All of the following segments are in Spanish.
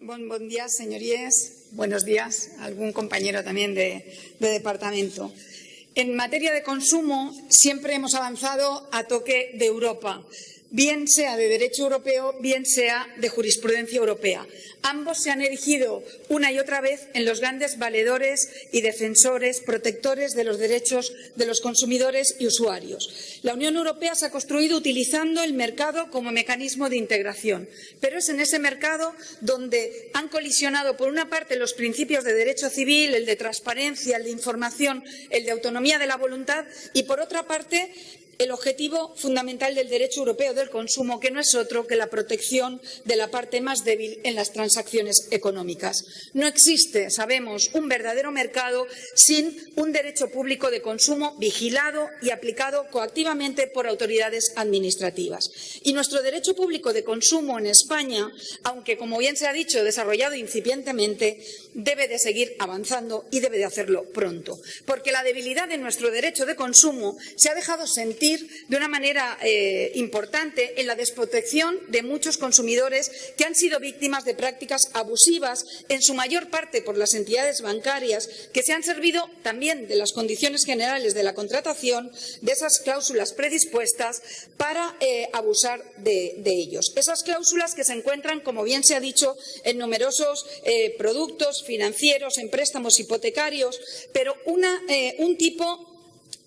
Buen, buen día, señorías. Buenos días. Algún compañero también de, de departamento. En materia de consumo siempre hemos avanzado a toque de Europa bien sea de derecho europeo, bien sea de jurisprudencia europea. Ambos se han erigido una y otra vez en los grandes valedores y defensores, protectores de los derechos de los consumidores y usuarios. La Unión Europea se ha construido utilizando el mercado como mecanismo de integración, pero es en ese mercado donde han colisionado, por una parte, los principios de derecho civil, el de transparencia, el de información, el de autonomía de la voluntad, y, por otra parte, el objetivo fundamental del derecho europeo del consumo, que no es otro que la protección de la parte más débil en las transacciones económicas. No existe, sabemos, un verdadero mercado sin un derecho público de consumo vigilado y aplicado coactivamente por autoridades administrativas. Y nuestro derecho público de consumo en España, aunque, como bien se ha dicho, desarrollado incipientemente, debe de seguir avanzando y debe de hacerlo pronto, porque la debilidad de nuestro derecho de consumo se ha dejado sentir de una manera eh, importante en la desprotección de muchos consumidores que han sido víctimas de prácticas abusivas, en su mayor parte por las entidades bancarias, que se han servido también de las condiciones generales de la contratación, de esas cláusulas predispuestas, para eh, abusar de, ellos. Esas cláusulas que se encuentran, como bien se ha dicho, en numerosos eh, productos financieros, en préstamos hipotecarios, pero un tipo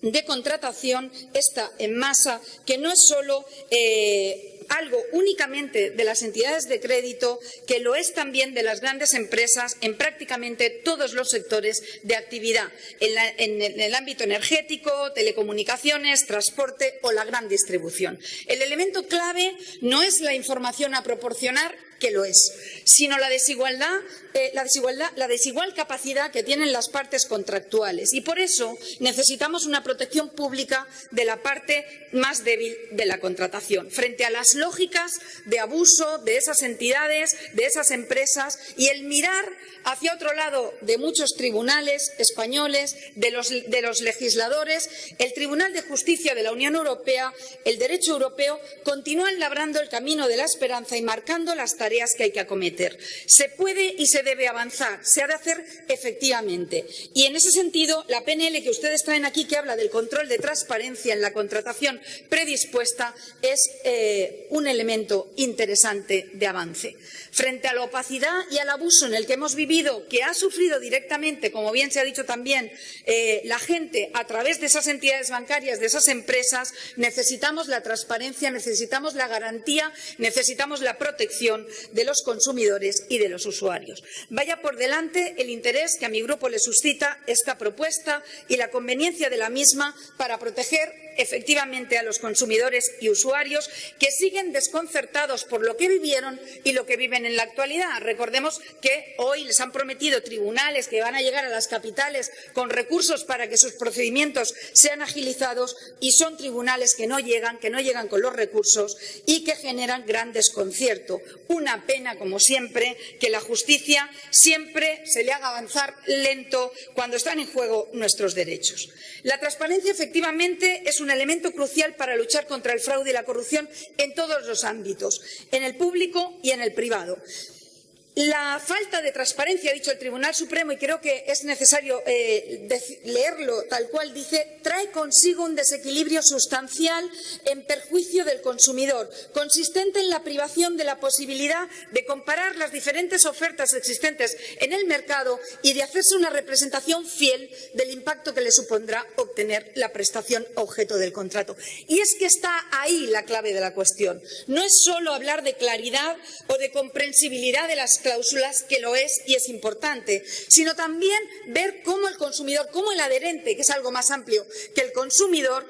de contratación está en masa, que no es solo eh, algo únicamente de las entidades de crédito, que lo es también de las grandes empresas en prácticamente todos los sectores de actividad, en, en, el ámbito energético, telecomunicaciones, transporte o la gran distribución. El elemento clave no es la información a proporcionar, que lo es, sino la desigualdad, eh, la desigualdad, la desigual capacidad que tienen las partes contractuales. Y por eso necesitamos una protección pública de la parte más débil de la contratación, frente a las lógicas de abuso de esas entidades, de esas empresas y el mirar hacia otro lado de muchos tribunales españoles, de los, de los legisladores, el Tribunal de Justicia de la Unión Europea, el derecho europeo, continúan labrando el camino de la esperanza y marcando las tareas tareas que hay que acometer. Se puede y se debe avanzar, se ha de hacer efectivamente. Y en ese sentido, la PNL que ustedes traen aquí, que habla del control de transparencia en la contratación predispuesta, es eh, un elemento interesante de avance. Frente a la opacidad y al abuso en el que hemos vivido, que ha sufrido directamente, como bien se ha dicho también, eh, la gente a través de esas entidades bancarias, de esas empresas, necesitamos la transparencia, necesitamos la garantía, necesitamos la protección de los consumidores y de los usuarios. Vaya por delante el interés que a mi grupo le suscita esta propuesta y la conveniencia de la misma para proteger efectivamente a los consumidores y usuarios que siguen desconcertados por lo que vivieron y lo que viven en la actualidad. Recordemos que hoy les han prometido tribunales que van a llegar a las capitales con recursos para que sus procedimientos sean agilizados y son tribunales que no llegan, que no llegan con los recursos y que generan gran desconcierto. Una pena, como siempre, que la justicia siempre se le haga avanzar lento cuando están en juego nuestros derechos. La transparencia, efectivamente, es un elemento crucial para luchar contra el fraude y la corrupción en todos los ámbitos, en el público y en el privado. La falta de transparencia, ha dicho el Tribunal Supremo, y creo que es necesario eh, leerlo tal cual dice, trae consigo un desequilibrio sustancial en perjuicio del consumidor, consistente en la privación de la posibilidad de comparar las diferentes ofertas existentes en el mercado y de hacerse una representación fiel del impacto que le supondrá obtener la prestación objeto del contrato. Y es que está ahí la clave de la cuestión. No es solo hablar de claridad o de comprensibilidad de las cláusulas, que lo es y es importante, sino también ver cómo el consumidor, cómo el adherente, que es algo más amplio que el consumidor,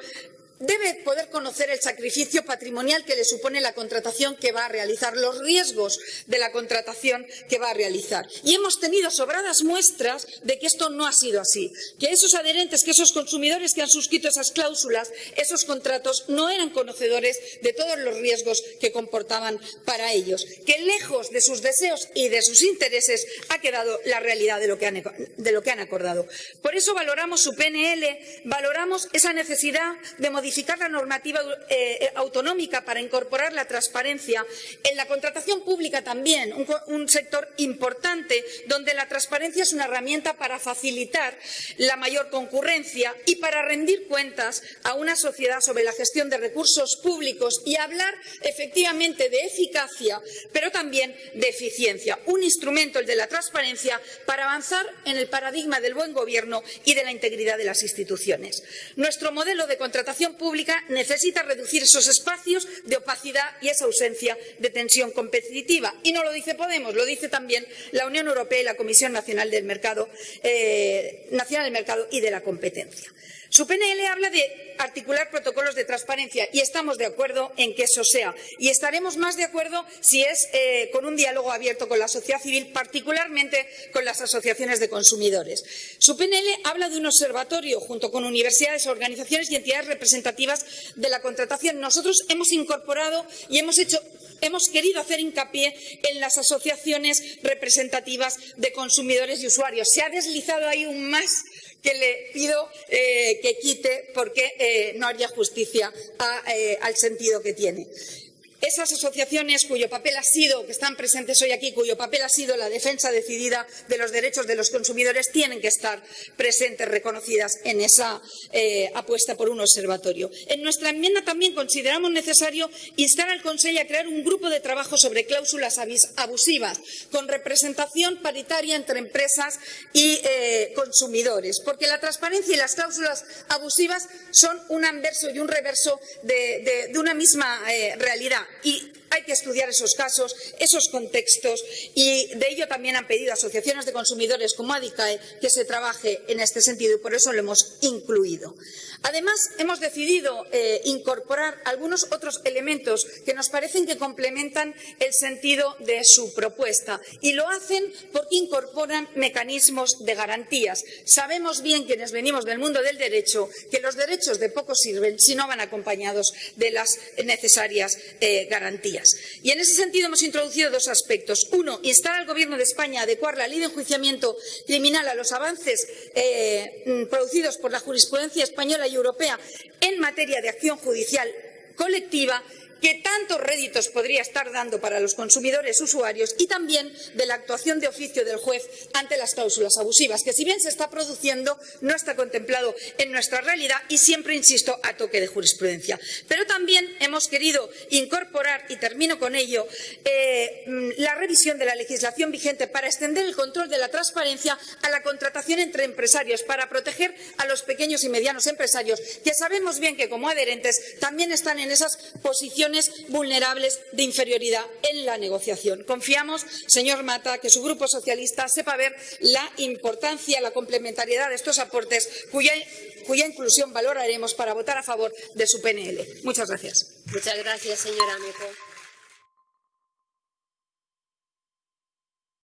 debe poder conocer el sacrificio patrimonial que le supone la contratación que va a realizar, los riesgos de la contratación que va a realizar. Y hemos tenido sobradas muestras de que esto no ha sido así, que esos adherentes, que esos consumidores que han suscrito esas cláusulas, esos contratos, no eran conocedores de todos los riesgos que comportaban para ellos, que lejos de sus deseos y de sus intereses ha quedado la realidad de lo que han, acordado. Por eso valoramos su PNL, valoramos esa necesidad de modificar modificar la normativa eh, autonómica para incorporar la transparencia. En la contratación pública también, un, sector importante donde la transparencia es una herramienta para facilitar la mayor concurrencia y para rendir cuentas a una sociedad sobre la gestión de recursos públicos y hablar efectivamente de eficacia, pero también de eficiencia. Un instrumento, el de la transparencia, para avanzar en el paradigma del buen gobierno y de la integridad de las instituciones. Nuestro modelo de contratación pública necesita reducir esos espacios de opacidad y esa ausencia de tensión competitiva. Y no lo dice Podemos, lo dice también la Unión Europea y la Comisión Nacional Mercado, eh, Nacional del Mercado y de la Competencia. Su PNL habla de articular protocolos de transparencia y estamos de acuerdo en que eso sea. Y estaremos más de acuerdo si es eh, con un diálogo abierto con la sociedad civil, particularmente con las asociaciones de consumidores. Su PNL habla de un observatorio junto con universidades, organizaciones y entidades representativas de la contratación. Nosotros hemos incorporado y hemos hecho hemos querido hacer hincapié en las asociaciones representativas de consumidores y usuarios. Se ha deslizado ahí un más que le pido eh, que quite porque eh, no haría justicia eh, al sentido que tiene. Esas asociaciones cuyo papel ha sido, que están presentes hoy aquí, cuyo papel ha sido la defensa decidida de los derechos de los consumidores, tienen que estar presentes, reconocidas en esa eh, apuesta por un observatorio. En nuestra enmienda también consideramos necesario instar al Consejo a crear un grupo de trabajo sobre cláusulas abusivas, con representación paritaria entre empresas y eh, consumidores, porque la transparencia y las cláusulas abusivas son un anverso y un reverso de, una misma eh, realidad y hay que estudiar esos casos, esos contextos y de ello también han pedido asociaciones de consumidores como ADICAE que se trabaje en este sentido y por eso lo hemos incluido. Además, hemos decidido eh, incorporar algunos otros elementos que nos parecen que complementan el sentido de su propuesta y lo hacen porque incorporan mecanismos de garantías. Sabemos bien quienes venimos del mundo del derecho que los derechos de poco sirven si no van acompañados de las necesarias eh, garantías. Y en ese sentido hemos introducido dos aspectos. Uno, instar al Gobierno de España a adecuar la ley de enjuiciamiento criminal a los avances eh, mm, producidos por la jurisprudencia española y europea en materia de acción judicial colectiva que tantos réditos podría estar dando para los consumidores usuarios y también de la actuación de oficio del juez ante las cláusulas abusivas, que si bien se está produciendo, no está contemplado en nuestra realidad y siempre, insisto, a toque de jurisprudencia. Pero también hemos querido incorporar, y termino con ello, eh, mm, la revisión de la legislación vigente para extender el control de la transparencia a la contratación entre empresarios, para proteger a los pequeños y medianos empresarios, que sabemos bien que como adherentes también están en esas vulnerables de inferioridad en la negociación. Confiamos, señor Mata, que su Grupo Socialista sepa ver la importancia, la complementariedad de estos aportes, cuya, cuya inclusión valoraremos para votar a favor de su PNL. Muchas gracias. Muchas gracias, señora Meco.